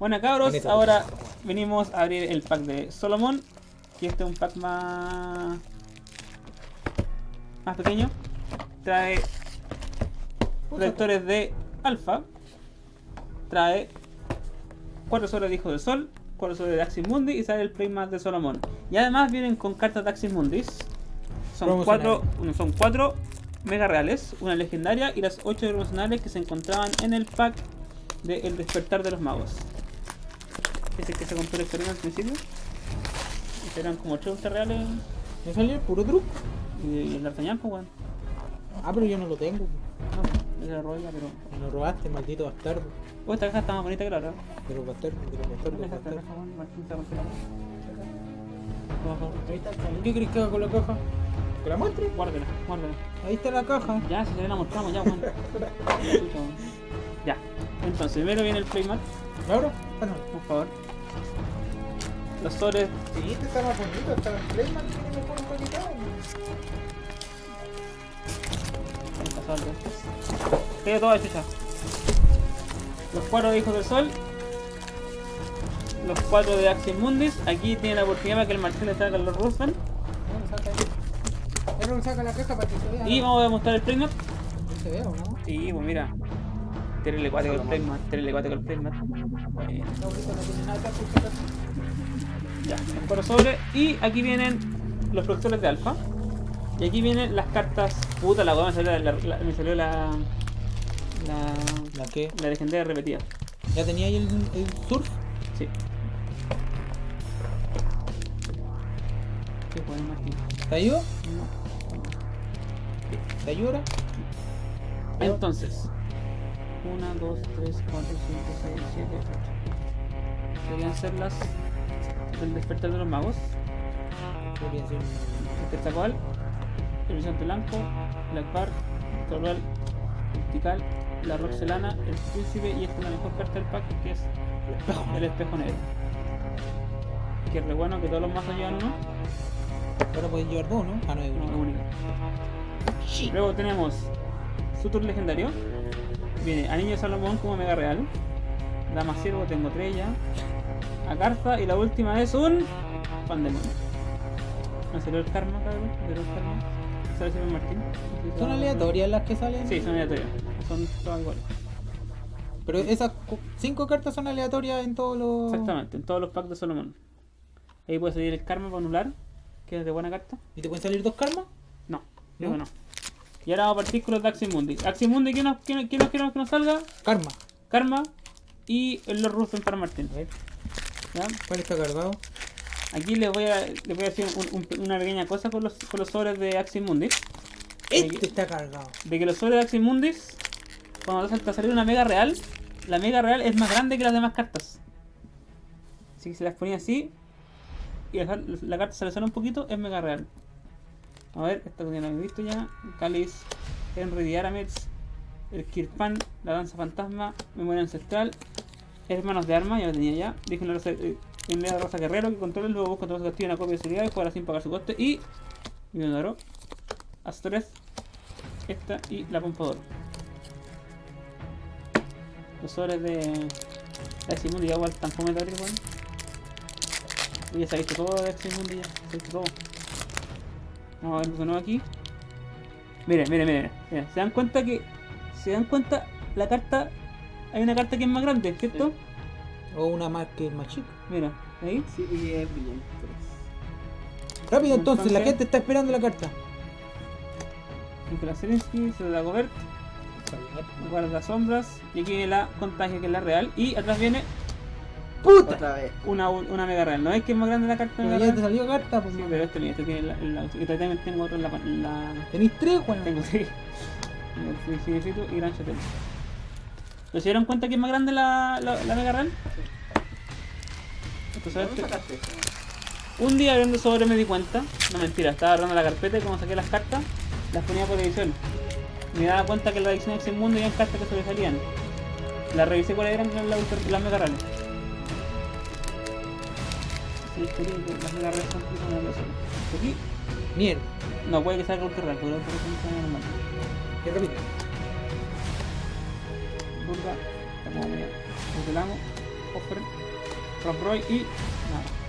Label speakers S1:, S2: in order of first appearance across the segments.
S1: Bueno cabros,
S2: Bonito.
S1: ahora venimos a abrir el pack de Solomon. Que este es un pack más... Más pequeño. Trae protectores de alfa. Trae 4 sobres de Hijo del Sol, 4 sobres de Axis Mundi y sale el playmat de Solomon. Y además vienen con cartas de Axis Mundis. Son 4 son cuatro mega reales, una legendaria y las 8 promocionales que se encontraban en el pack de El Despertar de los Magos. Ese que se compró el experimento al principio. Y eran como 8 ultra reales
S2: ¿Me salió el puro truco?
S1: y, el D'Artagnan, pues weón.
S2: Ah, pero yo no lo tengo.
S1: No, era robilla, pero.
S2: Me lo robaste, maldito bastardo.
S1: Oh, esta caja está más bonita que la otra.
S2: Pero bastardo, pero bastardo, bastardo.
S1: se.
S2: ¿Qué crees que haga con la caja? ¿Que la muestre?
S1: Guárdela, guárdela.
S2: Ahí está la caja.
S1: Ya, si ya la mostramos, ya, weón. Ya. Entonces, primero viene el playmat,
S2: ¿Claro? Ah, no.
S1: por favor. Los sobres
S2: Sí, este está más bonito, está Playman tiene mejor calidad.
S1: De chucha. Los cuatro Hijos del Sol. Los cuatro de Axis Mundis. Aquí tiene la oportunidad para que el Marcel le salga los
S2: vea.
S1: Y vamos a mostrar el playmat.
S2: ¿No se ve o no?
S1: Sí, pues mira. Terrible acuático el playmat. Terrible acuático el playmat. Bueno. Ya, cuatro sobres. Y aquí vienen los productores de alfa. Y aquí vienen las cartas. Puta la weá, me salió la, la- me salió la, la.
S2: ¿La qué?
S1: La legendaria repetida.
S2: ¿Ya tenía ahí el, el surf?
S1: Sí. ¿Qué puede Martín?
S2: ¿Te ayuda?
S1: No.
S2: ¿Te ayuda?
S1: Entonces. 1, 2, 3, 4, 5, 6, 7, 8. Deberían ser las del despertar de los magos.
S2: Podría ser.
S1: El Horizonte Blanco, el Torbal, el Tikal, la Roxelana, el Príncipe y esta es la mejor carta del pack que es
S2: El espejo.
S1: Negro. Que re bueno que todos los mazos llevan uno,
S2: Ahora puedes llevar dos, ¿no? Ah, no, es
S1: no es
S2: uno.
S1: único. Luego tenemos Sutur Legendario, viene Anillo de Salomón como Mega Real, Dama Ciervo, tengo tres ya, Agartha y la última es un Pandemonio. Me salió el karma, cabrón, salió el karma. Sale Martín.
S2: Son aleatorias las que salen.
S1: Sí, son aleatorias. Son todas iguales.
S2: Pero esas cinco cartas son aleatorias en todos los.
S1: Exactamente, en todos los packs de Solomon. Ahí puede salir el karma para anular, que es de buena carta.
S2: ¿Y te pueden salir dos karmas?
S1: No,
S2: ¿No?
S1: no. Y ahora vamos a partir con los de Aximundi. Aximundi, ¿quién nos, quién, quién nos queremos que nos salga?
S2: Karma.
S1: Karma y el Lord Rufen para Martín. ¿ya?
S2: ¿cuál está cargado?
S1: Aquí les voy a, les voy a decir un- un- una pequeña cosa con los, con los sobres de Aximundis.
S2: Este está cargado.
S1: De que los sobres de Aximundis, cuando te sale una mega real, la mega real es más grande que las demás cartas. Así que si las ponía así y la, la carta se le sale un poquito, es mega real. A ver, esta que la he visto ya. Cáliz, Henry de Aramets, el Kirpan, la danza fantasma, memoria ancestral, hermanos de armas, ya lo tenía ya. Dije una rosa, eh, la rosa guerrero que controla luego busca todo su castillo una copia de seguridad y jugará sin pagar su coste. Y. Millón de oro. Astres, esta y la pompador. Los sobres de. Aximundi ya igual de abrir, weón. Y ya se ha visto todo de Aximundi ya. Se ha visto todo. Vamos a ver de nuevo aquí. Miren, miren, miren, miren. Se dan cuenta que. Se dan cuenta la carta. Hay una carta que es más grande, ¿cierto?
S2: O una más que es más chica.
S1: Mira, ahí.
S3: Sí, y es brillante.
S2: Rápido entonces, la gente está esperando la carta.
S1: Zelensky, se da Gobert, guarda sombras. Y aquí viene la contagio que es la real. Y atrás viene
S2: ¡Puta!
S3: Otra vez.
S1: una, una mega real. ¿No es que es más grande la carta
S2: Pero
S1: mega
S2: ya te
S1: real?
S2: salió carta, pues.
S1: Sí, pero este, mira, este tiene la, la, y también tengo otro en la, en la
S2: Tenéis tres, weón.
S1: tengo sí. Cinefito y Gran Chatel. ¿Pero se dieron cuenta que es más grande la, la, la mega real? Entonces,
S3: ¿Dónde sacaste eso?
S1: un día abriendo sobre me di cuenta, no mentira, estaba agarrando la carpeta y como saqué las cartas, las ponía por edición. Me daba cuenta que en la edición de Mundo había cartas que sobresalían. Las revisé cuáles eran las, las mega reales. Persona. Aquí,
S2: Mierda.
S1: no puede que salga ultra real, pero por ejemplo normal.
S2: Que repite.
S1: Burga, está como medio. Desvelamos. Offer, Rob y nada.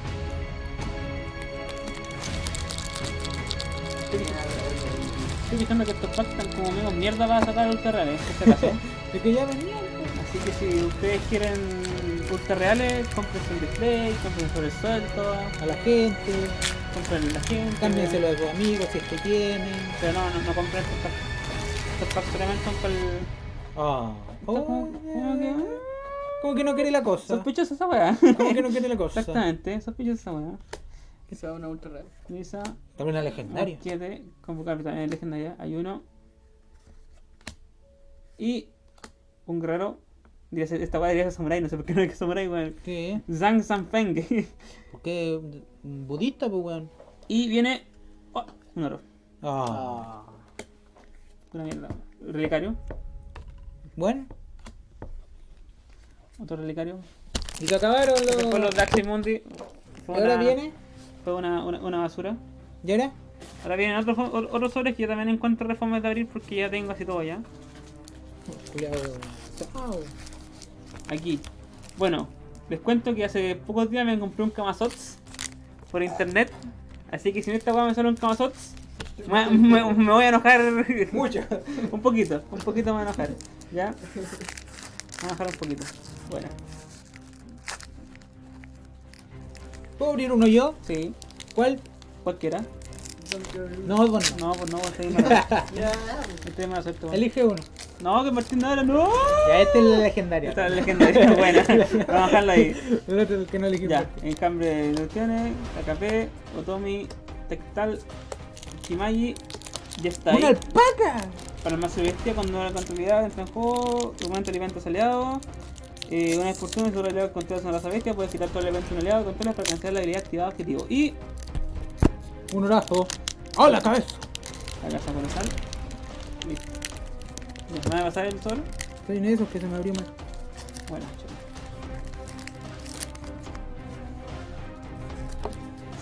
S1: Estoy, fijando que estos packs están como menos mierda para sacar ultra reales, en este caso.
S2: Es que ya venían. pues.
S1: Así que si ustedes quieren ultra reales, compren el display, compren sobre el suelto,
S2: A la gente.
S1: compren la gente.
S2: Cámbienselo a sus amigos si es que tienen.
S1: Pero no, no, no compren estos packs. Estos packs solamente son para el.
S2: Ah.
S1: Está como- como que-
S2: Como que no quiere la cosa.
S1: Sospechosa esa weá.
S2: Como que no quiere la cosa.
S1: Exactamente, sospechosa esa weá.
S3: Sea una ultra real.
S2: También la legendaria.
S1: Arquete, convocar también legendaria. Hay uno. Y un guerrero. Diría Esta weá debería ser samurai, no sé por qué no es samurai, weón.
S2: ¿Qué?
S1: Zhang Sanfeng.
S2: Porque budista, pues weón.
S1: y viene. oh, un oro.
S2: Ah.
S3: Ah.
S1: Una mierda. Relicario.
S2: Bueno.
S1: Otro relicario.
S2: Y se acabaron los.
S1: Después los. Fue
S2: ¿Y ahora viene?
S1: Fue una, una, una basura.
S2: ¿Y ahora?
S1: Ahora vienen otros, fo- o- otros sobres que yo también encuentro reformas de abrir porque ya tengo así todo ya.
S2: Cuidado. Chao.
S1: Aquí. Bueno, les cuento que hace pocos días me compré un Kamazots por internet. Así que si en esta weá me sale un Kamazots, me, me- me voy a enojar.
S2: Mucho.
S1: un poquito, un poquito me voy a enojar. ¿Ya? Me voy a enojar un poquito. Bueno,
S2: ¿Puedo abrir uno yo?
S1: sí,
S2: ¿Cuál?
S1: cualquiera.
S2: No, vos no.
S1: No, pues no, pues suerte. weón.
S2: Elige uno.
S1: No, que Martín no era, no.
S2: Ya, este es la legendaria.
S1: Esta es legendaria, buena. Vamos a dejarlo ahí.
S2: El otro es el que no elegí.
S1: Ya, en cambio de ilusiones, AKP, Otomi, Tectal, Shimaji, ya está ahí.
S2: ¡Una alpaca!
S1: Para el mazo bestia, cuando la contabilidad entra en juego, documento alimentos aliados. Eh, una expulsión es un aliado controla una raza bestia, puedes quitar todo el evento de un aliado controla para cancelar la habilidad activada objetivo. Y
S2: Un horazo. ¡Oh, la cabeza!
S1: la casa colosal. Listo. ¿Me va a pasar el sol?
S2: Soy en esos que se me abrió mal.
S1: Bueno.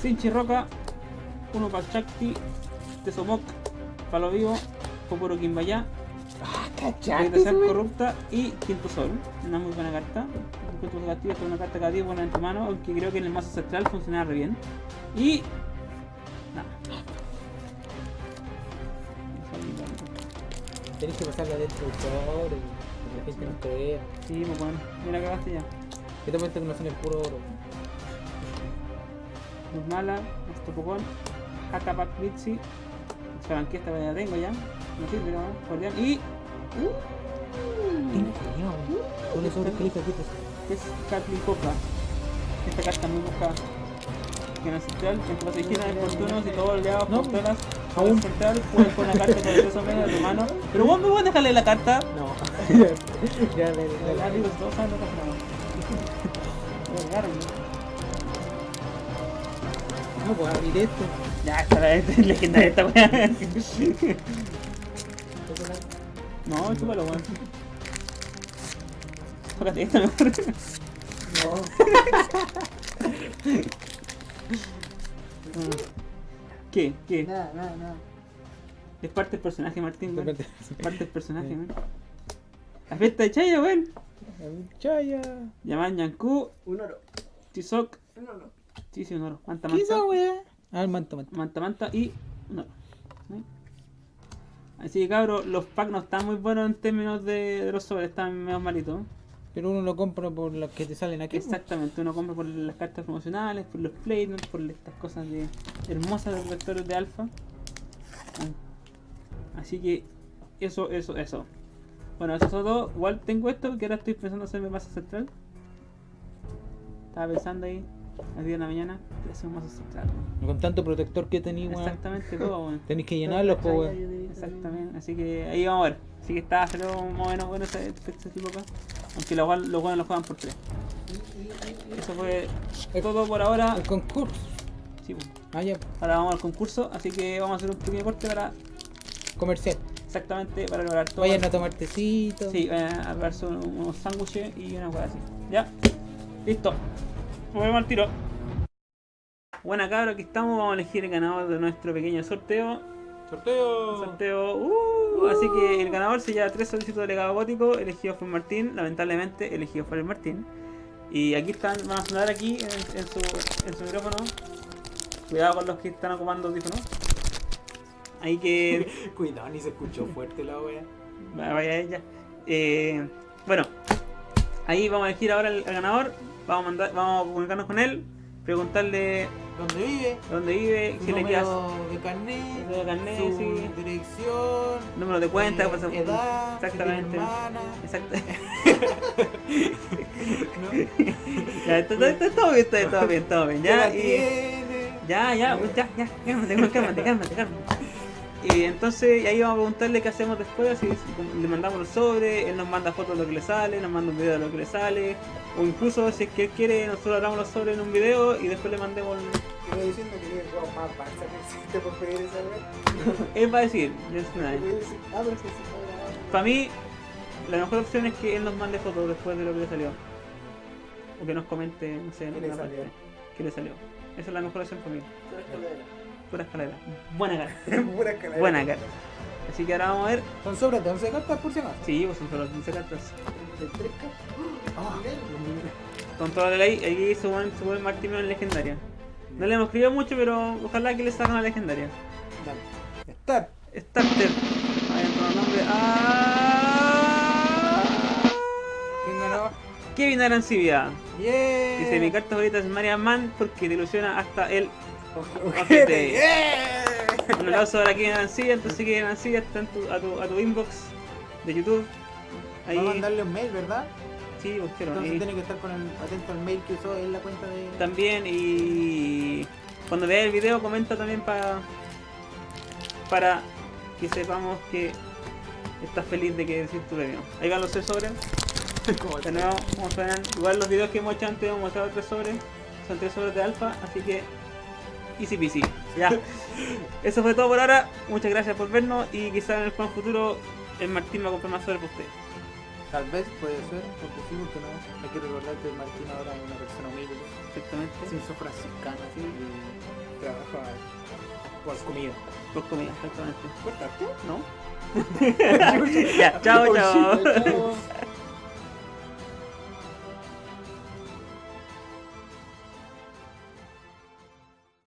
S1: Sinchi Roca, uno para Chakti, Tesomok, Palo Vivo,
S2: ¡Ah, cachate!
S1: ser
S2: ese,
S1: corrupta y Quinto Sol. Una muy buena carta. Negativo con una carta cada buena en tu mano, aunque creo que en el mazo central funcionaba re bien. Y. Nada.
S2: Tenés que pasarla dentro del sobre. Que la gente no te vea.
S1: Sí, pues bueno, mira cagaste ya.
S2: ¿Qué te cuenta que no son el puro oro?
S1: Luzmala, Estopocón, Hakapak Mitzi. Saben que esta ya la tengo ya. No sirve, pero bueno, cordial. Y.
S2: Tengo cuidado. Con el sobre que elige aquí. pues.
S1: es Kathleen Coca. Esta carta muy buscada. El central, en tu paso izquierda, en oportunos y todos oleados,
S2: No,
S1: controlas.
S2: aún.
S1: Central, puedes poner la carta con el peso medio de tu mano. Pero vos me puedes dejarle la carta.
S2: No. ya, le, le-
S1: digo, todos saben lo que hacemos.
S2: No, pues abrir esto.
S1: Ya, esta la es legendaria esta weá. No, chúpalo, weón. Tócate esta mejor. Mm. ¿Qué? ¿Qué?
S3: Nada, nada, nada.
S1: Es parte del personaje, Martín, weón.
S2: Tócate.
S1: Parte del personaje, weón. La fiesta de Chaya, weón.
S2: Chaya.
S1: Llaman Yanku,
S3: Un oro.
S1: Tisok,
S3: Un oro.
S1: sí, sí, un oro. Manta,
S2: ¿Qué es
S1: manta,
S2: wea? Ah, el manto, manto.
S1: manta, manta y un oro. ¿Sí? Así que, cabros, los packs no están muy buenos en términos de, de los sobres, están medio malitos.
S2: Pero uno lo compra por las que te salen aquí.
S1: Exactamente, uno compra por las cartas promocionales, por los placements, por estas cosas de hermosas de vectores de alfa. Así que eso, eso, eso. Bueno, eso es todo. Igual tengo esto que ahora estoy pensando hacerme masa central. Estaba pensando ahí, a 10 de la mañana, hacer mazo central. weón.
S2: Con tanto protector que tenéis, weón.
S1: Exactamente todo, weón.
S2: Tenéis que llenarlos, pues, weón.
S1: Exactamente, así que ahí vamos a ver. Así que está salió más o menos bueno ese, ese tipo acá. Aunque los buenos los buenos lo juegan por 3. Eso fue todo por ahora.
S2: El concurso.
S1: Sí, pues.
S2: Ah, ya.
S1: ahora vamos al concurso, así que vamos a hacer un pequeño corte para
S2: Comercial.
S1: exactamente para lograr todo.
S2: Vayan a tomar tecito.
S1: Sí, vayan a verse unos, unos sándwiches y una cosa así. Ya, listo. Nos vemos al tiro. Buena cabra, aquí estamos. Vamos a elegir el ganador de nuestro pequeño sorteo.
S2: Sorteo.
S1: Sorteo. Uh, así que el ganador se lleva tres solicitudes de legado gótico. Elegido fue Martín. Lamentablemente, elegido fue el Martín. Y aquí están, van a sonar aquí en, en su, en su micrófono. Cuidado con los que están ocupando audífonos. Ahí que
S2: Cuidado, ni se escuchó fuerte la wea.
S1: Va- Vaya ella. Eh, bueno, ahí vamos a elegir ahora al, al ganador. Vamos a, mandar, vamos a comunicarnos con él, preguntarle
S2: ¿Dónde vive?
S1: dónde vive,
S2: Su número de carnet,
S1: número de carnet,
S2: su
S1: sí.
S2: dirección,
S1: número de cuenta,
S2: eh,
S1: pasa-
S2: edad,
S1: exactamente.
S2: hermana,
S1: Exacto.
S2: ¿no?
S1: todo bien, todo bien, todo bien.
S2: ¿Qué
S1: Ya, y, ya, ya, ya, ya, cálmate, cálmate, cálmate, cálmate. Y entonces y ahí vamos a preguntarle qué hacemos después, si le mandamos los sobres, él nos manda fotos de lo que le sale, nos manda un video de lo que le sale, o incluso si es que él quiere, nosotros hagamos los sobres en un video y después le mandemos el,
S4: Iba diciendo que el juego más Barça que existe por pedir esa wea.
S1: Él va a decir,
S4: a decir, Ah, pero sí.
S1: Para mí, la mejor opción es que él nos mande fotos después de lo que le salió. O que nos comente, no sé, en
S4: ¿Qué le
S1: alguna
S4: salió?
S1: parte. ¿Qué le salió? Esa es la mejor opción para mí.
S4: Pura escalera.
S1: Buena cara.
S4: Pura escalera.
S1: Buena cara. Así que ahora vamos a ver.
S2: Son sobres de 11 cartas por si acaso.
S1: Sí, pues son solo 15 cartas.
S4: De tres cartas.
S2: Ah,
S1: Con toda la ley, aquí se en legendaria. No le hemos escrito mucho, pero ojalá que le salga una legendaria.
S2: dale. Start.
S1: Starter. Vayan con el nombre. ¡Ah!
S2: ¿Quién ganó?
S1: Kevin Arancibia.
S2: Yeah.
S1: Dice, mi carta favorita es Marian Man porque te ilusiona hasta el
S2: Ojete.
S1: Un aplauso para Kevin Arancibia, entonces Kevin Arancibia está en tu, a, tu, a tu inbox de YouTube. Ahí,
S2: Vamos a mandarle un mail, ¿verdad?
S1: sí, pues, quiero.
S2: Entonces tiene que estar con el, atento al mail que usó en la cuenta de.
S1: también, y cuando veas el video, comenta también para para que sepamos que estás feliz de que decir tu premio. Ahí van los tres sobres. De nuevo, suenan, igual los videos que hemos hecho antes hemos mostrado tres sobres. Son tres sobres de alfa, así que easy peasy. Ya. Eso fue todo por ahora. Muchas gracias por vernos y quizás en el futuro el Martín va a comprar más sobres para usted.
S2: Tal vez puede ser, porque sí, porque no. Hay que recordar que Martín ahora es una persona humilde,
S1: Exactamente.
S2: sin su franciscana, así, y trabaja por comida.
S1: Por comida, exactamente.
S2: ¿Cortaste?
S1: ¿No? ya, chao, chao.
S4: Chao.